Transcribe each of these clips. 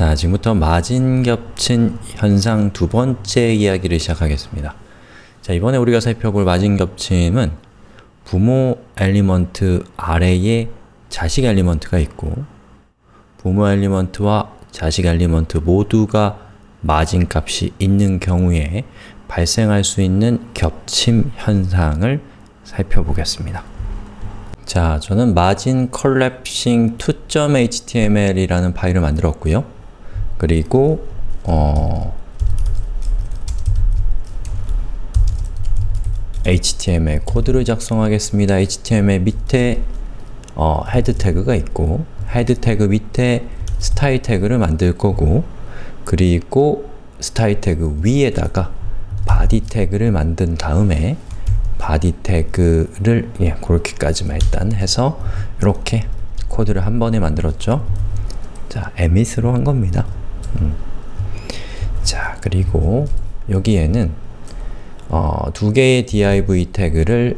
자, 지금부터 마진 겹친 현상 두 번째 이야기를 시작하겠습니다. 자, 이번에 우리가 살펴볼 마진 겹침은 부모 element 아래에 자식 element가 있고 부모 element와 자식 element 모두가 마진 값이 있는 경우에 발생할 수 있는 겹침 현상을 살펴보겠습니다. 자, 저는 margin collapsing 2.html이라는 파일을 만들었고요. 그리고 어, HTML 코드를 작성하겠습니다. HTML 밑에 어, head 태그가 있고 head 태그 밑에 스타일 태그를 만들 거고 그리고 스타일 태그 위에다가 body 태그를 만든 다음에 body 태그를 예, 그렇게까지만 일단 해서 이렇게 코드를 한 번에 만들었죠. 자, emit로 한 겁니다. 그리고 여기에는 어, 두 개의 div 태그를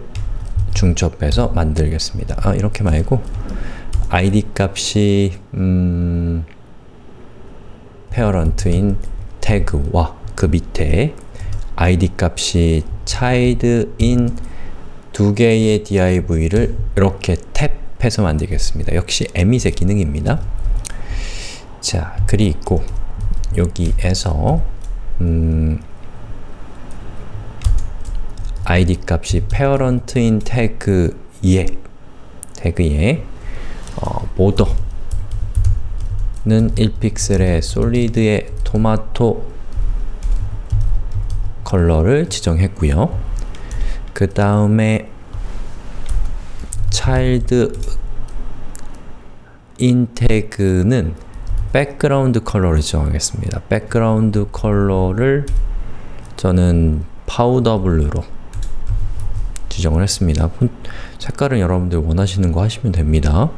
중첩해서 만들겠습니다. 아, 이렇게 말고 id 값이 음, parent인 태그와 그 밑에 id 값이 child인 두 개의 div를 이렇게 탭해서 만들겠습니다. 역시 emit의 기능입니다. 자, 그리고 여기에서 음, id 값이 parent인 태그에 태그에 어, border는 1픽셀의 솔리드의 토마토 color를 지정했고요. 그 다음에 child in 태그는 background color를 지정하겠습니다. 백그라운드 컬러를 저는 powder blue로 지정을 했습니다. 색깔은 여러분들 원하시는 거 하시면 됩니다.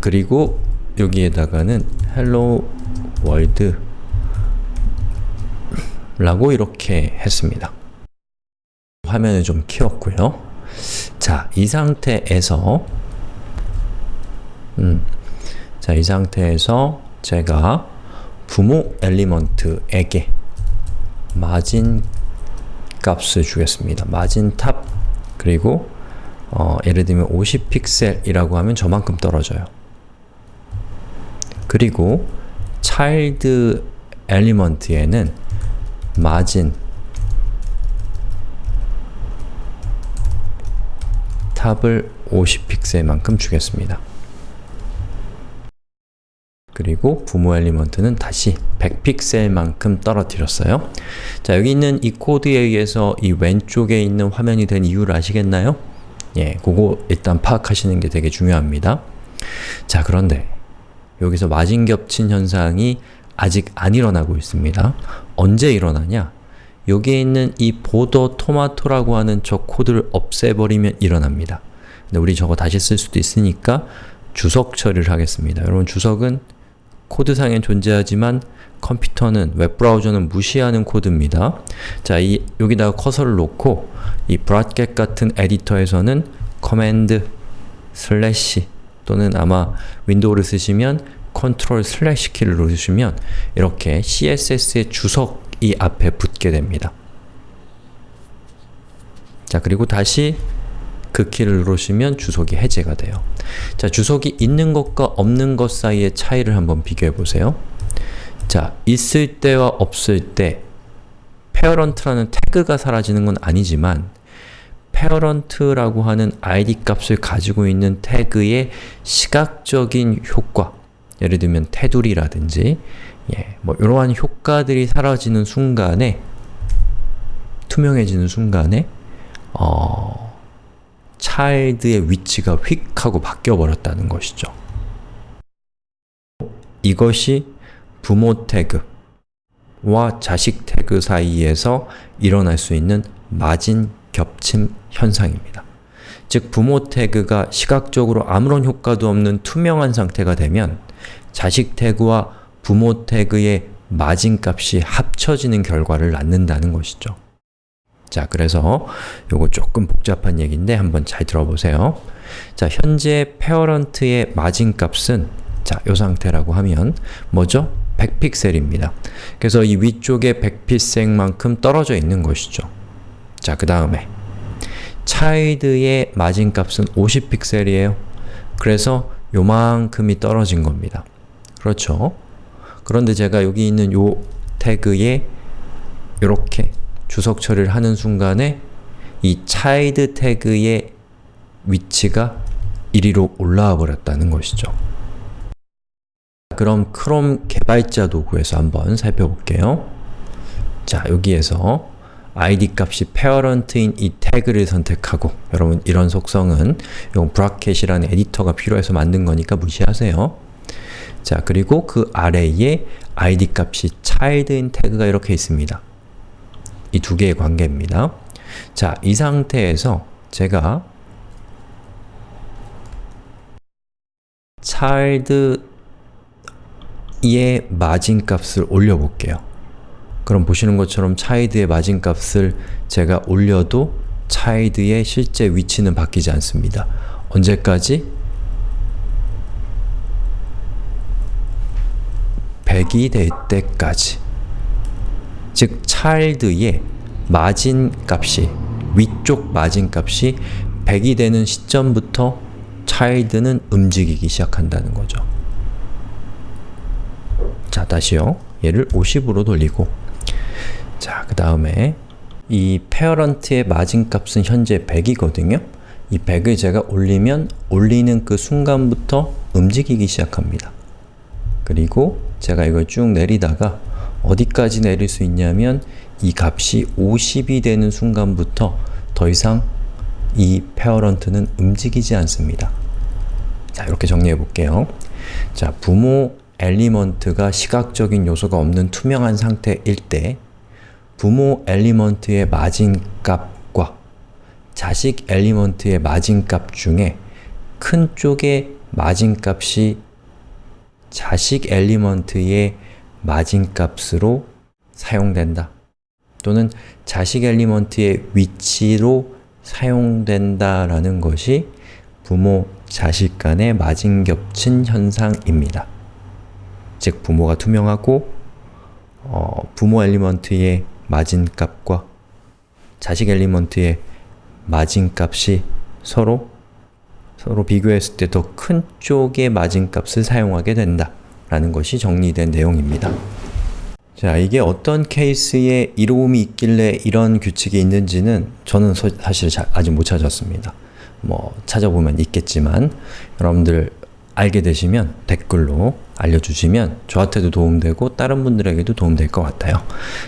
그리고 여기에다가는 hello world 라고 이렇게 했습니다. 화면을 좀 키웠고요. 자, 이 상태에서 음, 자, 이 상태에서 제가 부모 element에게 margin 값을 주겠습니다. margin top 그리고 어, 예를 들면 50픽셀이라고 하면 저만큼 떨어져요. 그리고 child element에는 margin top을 50픽셀만큼 주겠습니다. 그리고 부모 element는 다시 100픽셀만큼 떨어뜨렸어요. 자, 여기 있는 이 코드에 의해서 이 왼쪽에 있는 화면이 된 이유를 아시겠나요? 예, 그거 일단 파악하시는 게 되게 중요합니다. 자, 그런데 여기서 마진 겹친 현상이 아직 안 일어나고 있습니다. 언제 일어나냐? 여기에 있는 이 보더 토마토라고 하는 저 코드를 없애버리면 일어납니다. 근데 우리 저거 다시 쓸 수도 있으니까 주석 처리를 하겠습니다. 여러분 주석은 코드상엔 존재하지만 컴퓨터는 웹브라우저는 무시하는 코드입니다. 자, 이 여기다가 커서를 놓고 이 Brackets 같은 에디터에서는 command slash 또는 아마 윈도우를 쓰시면 control slash 키를 누르시면 이렇게 CSS의 주석이 앞에 붙게 됩니다. 자, 그리고 다시 그 키를 누르시면 주석이 해제가 돼요. 자, 주석이 있는 것과 없는 것 사이의 차이를 한번 비교해 보세요. 자, 있을 때와 없을 때 parent라는 태그가 사라지는 건 아니지만 parent라고 하는 id 값을 가지고 있는 태그의 시각적인 효과 예를 들면 테두리라든지 예, 뭐 이러한 효과들이 사라지는 순간에 투명해지는 순간에 어, child의 위치가 휙 하고 바뀌어 버렸다는 것이죠. 이것이 부모 태그와 자식 태그 사이에서 일어날 수 있는 마진 겹침 현상입니다. 즉, 부모 태그가 시각적으로 아무런 효과도 없는 투명한 상태가 되면 자식 태그와 부모 태그의 마진값이 합쳐지는 결과를 낳는다는 것이죠. 자, 그래서 요거 조금 복잡한 얘기인데 한번 잘 들어보세요. 자, 현재 parent의 마진 값은 자, 이 상태라고 하면 뭐죠? 100픽셀입니다. 그래서 이 위쪽에 100픽셀만큼 떨어져 있는 것이죠. 자, 그 다음에 child의 마진 값은 50픽셀이에요. 그래서 요만큼이 떨어진 겁니다. 그렇죠? 그런데 제가 여기 있는 요 태그에 이렇게 주석 처리를 하는 순간에 이 child 태그의 위치가 이리로 올라와 버렸다는 것이죠. 그럼 크롬 개발자 도구에서 한번 살펴볼게요. 자, 여기에서 id 값이 parent인 이 태그를 선택하고 여러분 이런 속성은 용 브라켓이라는 에디터가 필요해서 만든 거니까 무시하세요. 자, 그리고 그 아래에 id 값이 child인 태그가 이렇게 있습니다. 이 두 개의 관계입니다. 자, 이 상태에서 제가 child의 마진값을 올려볼게요. 그럼 보시는 것처럼 child의 마진값을 제가 올려도 child의 실제 위치는 바뀌지 않습니다. 언제까지? 100이 될 때까지 즉 child의 마진값이 위쪽 마진값이 100이 되는 시점부터 child는 움직이기 시작한다는 거죠. 자, 다시요. 얘를 50으로 돌리고 자, 그 다음에 이 parent의 마진값은 현재 100이거든요. 이 100을 제가 올리면 올리는 그 순간부터 움직이기 시작합니다. 그리고 제가 이걸 쭉 내리다가 어디까지 내릴 수 있냐면 이 값이 50이 되는 순간부터 더 이상 이 parent는 움직이지 않습니다. 자, 이렇게 정리해 볼게요. 자, 부모 element가 시각적인 요소가 없는 투명한 상태일 때 부모 element의 margin값과 자식 element의 margin값 중에 큰 쪽의 마진값이 자식 element의 마진값으로 사용된다. 또는 자식 element의 위치로 사용된다라는 것이 부모, 자식 간의 마진 겹침 현상입니다. 즉, 부모가 투명하고 어, 부모 element의 마진값과 자식 엘리먼트의 마진값이 서로 서로 비교했을 때 더 큰 쪽의 마진값을 사용하게 된다 라는 것이 정리된 내용입니다. 자, 이게 어떤 케이스에 이로움이 있길래 이런 규칙이 있는지는 저는 서, 사실 자, 아직 못 찾았습니다. 뭐 찾아보면 있겠지만 여러분들 알게 되시면 댓글로 알려주시면 저한테도 도움되고 다른 분들에게도 도움될 것 같아요.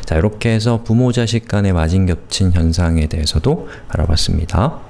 자, 이렇게 해서 부모 자식 간의 마진 겹친 현상에 대해서도 알아봤습니다.